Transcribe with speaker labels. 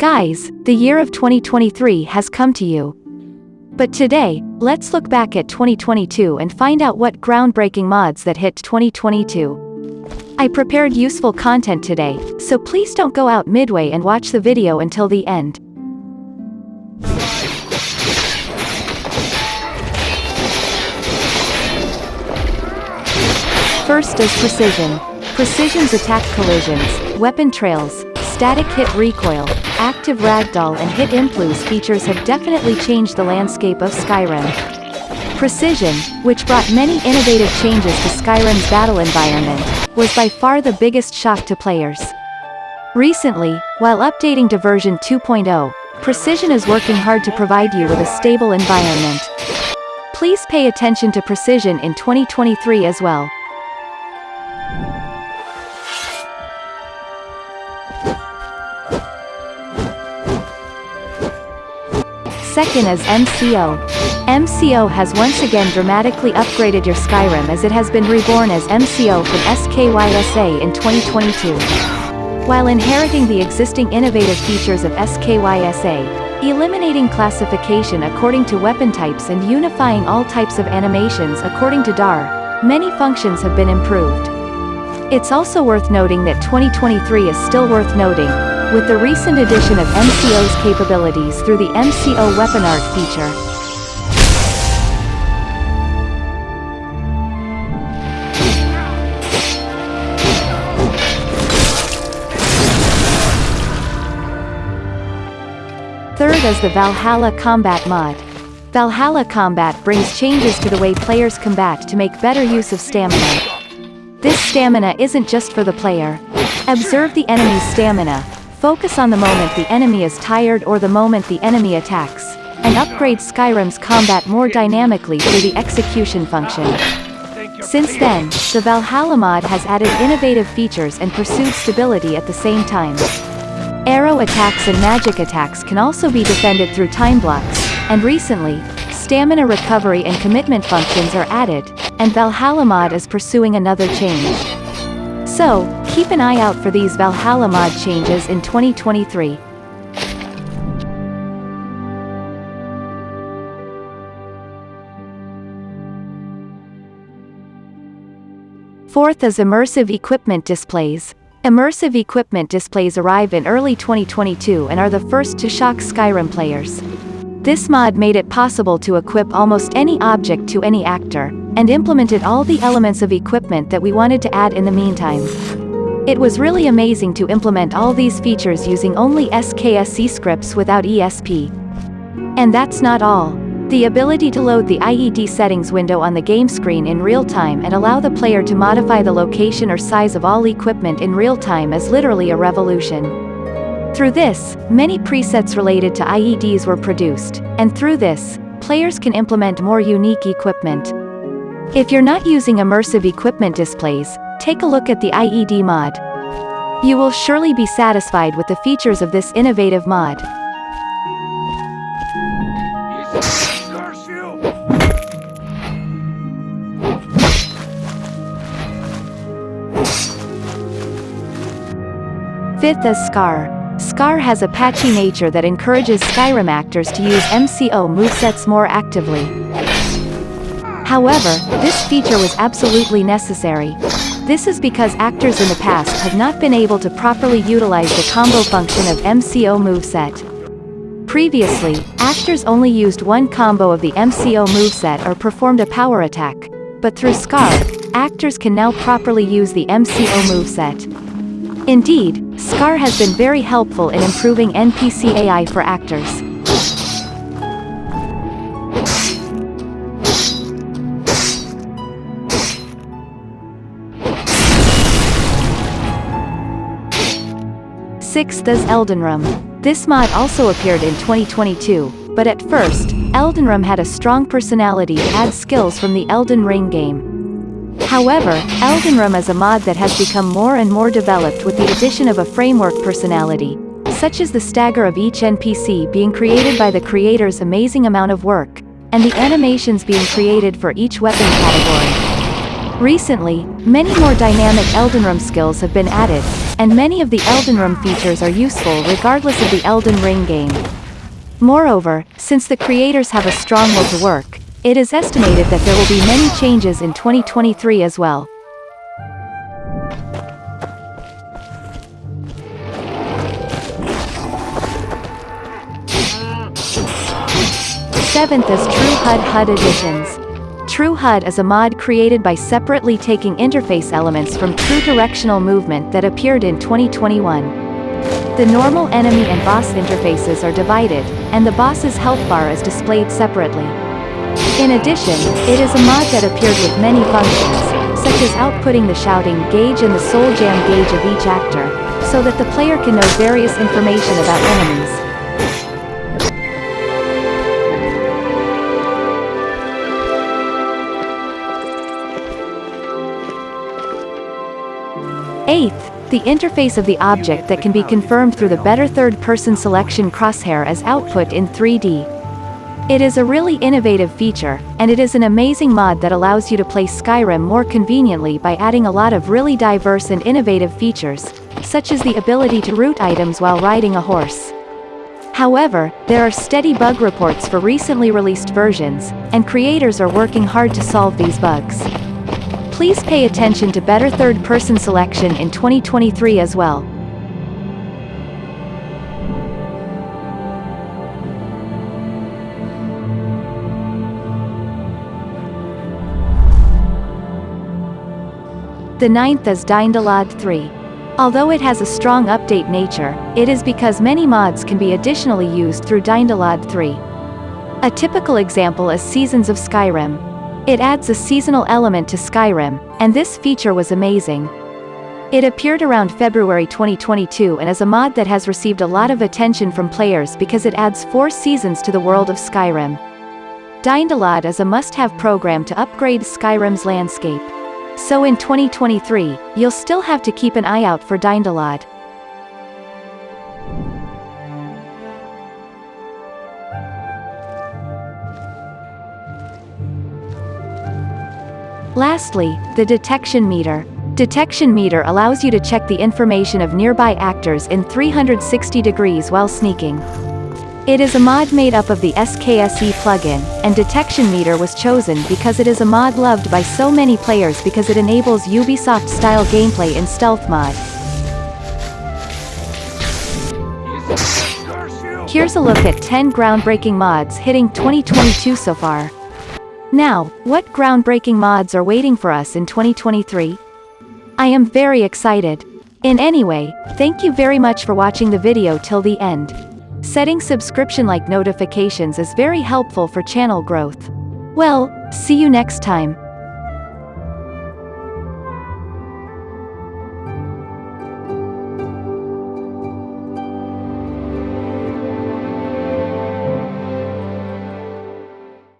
Speaker 1: Guys, the year of 2023 has come to you. But today, let's look back at 2022 and find out what groundbreaking mods that hit 2022. I prepared useful content today, so please don't go out midway and watch the video until the end. First is Precision. Precision's attack collisions, weapon trails, static hit recoil, active ragdoll and hit impulse features have definitely changed the landscape of Skyrim. Precision, which brought many innovative changes to Skyrim's battle environment, was by far the biggest shock to players. Recently, while updating to version 2.0, Precision is working hard to provide you with a stable environment. Please pay attention to Precision in 2023 as well. Second is MCO. MCO has once again dramatically upgraded your Skyrim as it has been reborn as MCO from SKYSA in 2022. While inheriting the existing innovative features of SKYSA, eliminating classification according to weapon types and unifying all types of animations according to DAR, many functions have been improved. It's also worth noting that 2023 is still worth noting, with the recent addition of MCO's capabilities through the MCO Weapon Art feature. Third is the Valhalla Combat mod. Valhalla Combat brings changes to the way players combat to make better use of stamina. This stamina isn't just for the player. Observe the enemy's stamina, Focus on the moment the enemy is tired or the moment the enemy attacks, and upgrade Skyrim's combat more dynamically through the execution function. Since then, the Valhalla mod has added innovative features and pursued stability at the same time. Arrow attacks and magic attacks can also be defended through time blocks, and recently, stamina recovery and commitment functions are added, and Valhalla mod is pursuing another change. So, keep an eye out for these Valhalla mod changes in 2023. Fourth is immersive equipment displays. Immersive equipment displays arrive in early 2022 and are the first to shock Skyrim players. This mod made it possible to equip almost any object to any actor, and implemented all the elements of equipment that we wanted to add in the meantime. It was really amazing to implement all these features using only SKSE scripts without ESP. And that's not all. The ability to load the IED settings window on the game screen in real time and allow the player to modify the location or size of all equipment in real time is literally a revolution. Through this, many presets related to IEDs were produced, and through this, players can implement more unique equipment. If you're not using immersive equipment displays, take a look at the IED mod. You will surely be satisfied with the features of this innovative mod. Fifth is Scar. Scar has a patchy nature that encourages Skyrim actors to use MCO movesets more actively. However, this feature was absolutely necessary. This is because actors in the past have not been able to properly utilize the combo function of MCO moveset. Previously, actors only used one combo of the MCO moveset or performed a power attack. But through Scar, actors can now properly use the MCO moveset. Indeed, SCAR has been very helpful in improving NPC AI for actors. Sixth is Eldenrim. This mod also appeared in 2022, but at first, Eldenrim had a strong personality and skills from the Elden Ring game. However, Eldenrum is a mod that has become more and more developed with the addition of a framework personality, such as the stagger of each NPC being created by the creator's amazing amount of work, and the animations being created for each weapon category. Recently, many more dynamic Eldenrim skills have been added, and many of the Elden Ring features are useful regardless of the Elden Ring game. Moreover, since the creators have a strong will to work, it is estimated that there will be many changes in 2023 as well. Seventh is True HUD HUD Additions. True HUD is a mod created by separately taking interface elements from True Directional Movement that appeared in 2021. The normal enemy and boss interfaces are divided, and the boss's health bar is displayed separately. In addition, it is a mod that appeared with many functions, such as outputting the shouting gauge and the soul gem gauge of each actor, so that the player can know various information about enemies. The interface of the object that can be confirmed through the better third-person selection crosshair as output in 3D. It is a really innovative feature, and it is an amazing mod that allows you to play Skyrim more conveniently by adding a lot of really diverse and innovative features, such as the ability to root items while riding a horse. However, there are steady bug reports for recently released versions, and creators are working hard to solve these bugs. Please pay attention to better third-person selection in 2023 as well. The ninth is DynDOLOD 3. Although it has a strong update nature, it is because many mods can be additionally used through DynDOLOD 3. A typical example is Seasons of Skyrim. It adds a seasonal element to Skyrim, and this feature was amazing. It appeared around February 2022 and is a mod that has received a lot of attention from players because it adds four seasons to the world of Skyrim. DynDOLOD is a must-have program to upgrade Skyrim's landscape. So in 2023, you'll still have to keep an eye out for DynDOLOD. Lastly, the detection meter. Detection meter allows you to check the information of nearby actors in 360 degrees while sneaking. It is a mod made up of the SKSE plugin, and Detection Meter was chosen because it is a mod loved by so many players because it enables Ubisoft-style gameplay in stealth mode. Here's a look at 10 groundbreaking mods hitting 2022 so far. Now, what groundbreaking mods are waiting for us in 2023? I am very excited. In any way, thank you very much for watching the video till the end. Setting subscription-like notifications is very helpful for channel growth. Well, see you next time.